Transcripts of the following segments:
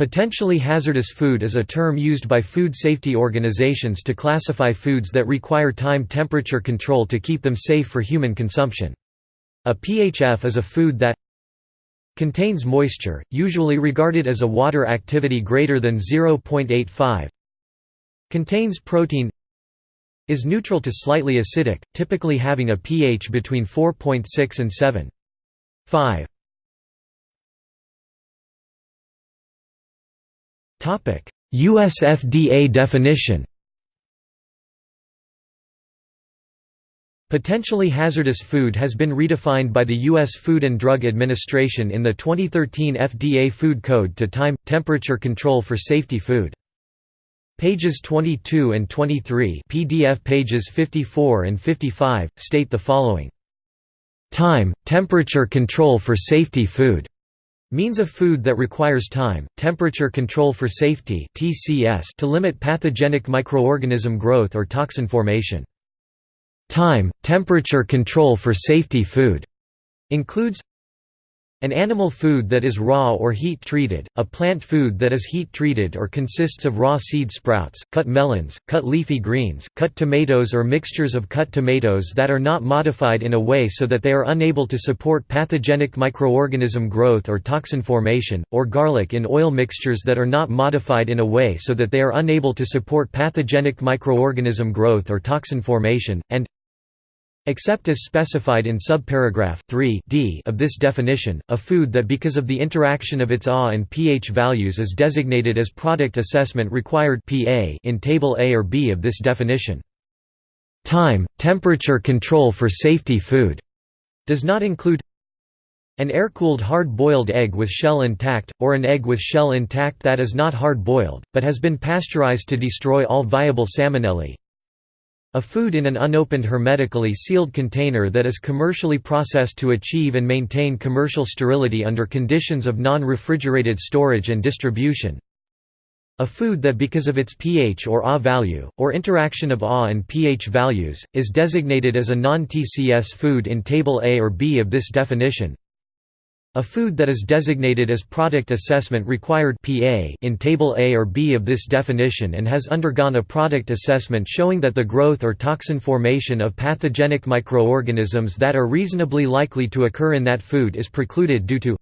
Potentially hazardous food is a term used by food safety organizations to classify foods that require time temperature control to keep them safe for human consumption. A PHF is a food that contains moisture, usually regarded as a water activity greater than 0.85 contains protein is neutral to slightly acidic, typically having a pH between 4.6 and 7. 5. US FDA definition Potentially hazardous food has been redefined by the U.S. Food and Drug Administration in the 2013 FDA Food Code to time, temperature control for safety food. Pages 22 and 23 PDF pages 54 and 55, state the following. Time, temperature control for safety food Means of food that requires time, temperature control for safety (TCS) to limit pathogenic microorganism growth or toxin formation. Time, temperature control for safety food includes an animal food that is raw or heat-treated, a plant food that is heat-treated or consists of raw seed sprouts, cut melons, cut leafy greens, cut tomatoes or mixtures of cut tomatoes that are not modified in a way so that they are unable to support pathogenic microorganism growth or toxin formation, or garlic in oil mixtures that are not modified in a way so that they are unable to support pathogenic microorganism growth or toxin formation, and Except as specified in subparagraph 3 d of this definition, a food that because of the interaction of its AH and pH values is designated as product assessment required PA in table A or B of this definition. Time, temperature control for safety food does not include an air-cooled hard-boiled egg with shell intact, or an egg with shell intact that is not hard-boiled, but has been pasteurized to destroy all viable salmonella, a food in an unopened hermetically sealed container that is commercially processed to achieve and maintain commercial sterility under conditions of non-refrigerated storage and distribution. A food that because of its pH or AH value, or interaction of AH and pH values, is designated as a non-TCS food in Table A or B of this definition, a food that is designated as Product Assessment Required (PA) in Table A or B of this definition and has undergone a product assessment showing that the growth or toxin formation of pathogenic microorganisms that are reasonably likely to occur in that food is precluded due to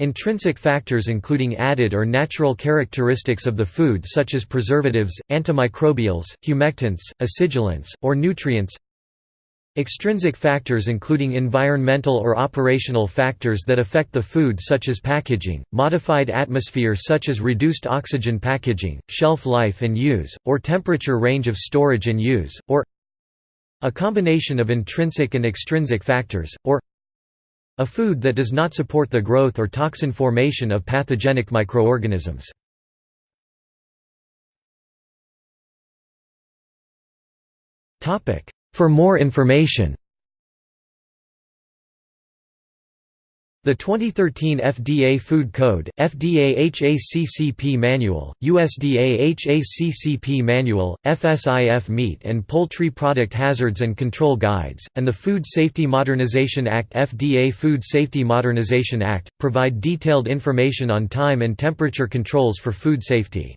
Intrinsic factors including added or natural characteristics of the food such as preservatives, antimicrobials, humectants, acidulants, or nutrients Extrinsic factors including environmental or operational factors that affect the food such as packaging, modified atmosphere such as reduced oxygen packaging, shelf life and use, or temperature range of storage and use, or a combination of intrinsic and extrinsic factors, or a food that does not support the growth or toxin formation of pathogenic microorganisms. Topic for more information The 2013 FDA Food Code, FDA HACCP Manual, USDA HACCP Manual, FSIS Meat and Poultry Product Hazards and Control Guides, and the Food Safety Modernization Act FDA Food Safety Modernization Act, provide detailed information on time and temperature controls for food safety.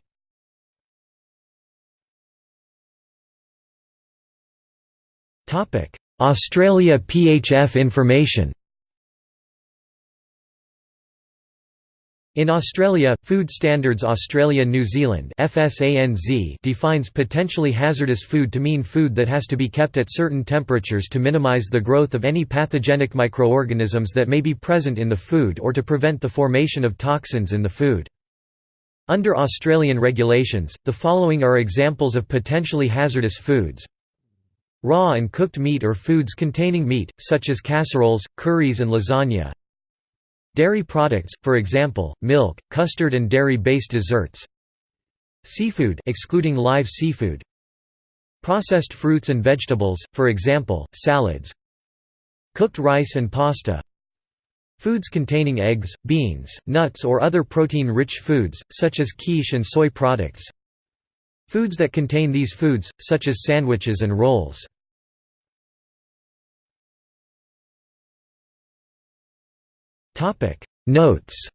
Australia PHF information In Australia, Food Standards Australia New Zealand defines potentially hazardous food to mean food that has to be kept at certain temperatures to minimise the growth of any pathogenic microorganisms that may be present in the food or to prevent the formation of toxins in the food. Under Australian regulations, the following are examples of potentially hazardous foods Raw and cooked meat or foods containing meat, such as casseroles, curries and lasagna. Dairy products, for example, milk, custard and dairy-based desserts. Seafood excluding live seafood. Processed fruits and vegetables, for example, salads. Cooked rice and pasta. Foods containing eggs, beans, nuts or other protein-rich foods, such as quiche and soy products. Foods that contain these foods, such as sandwiches and rolls. Notes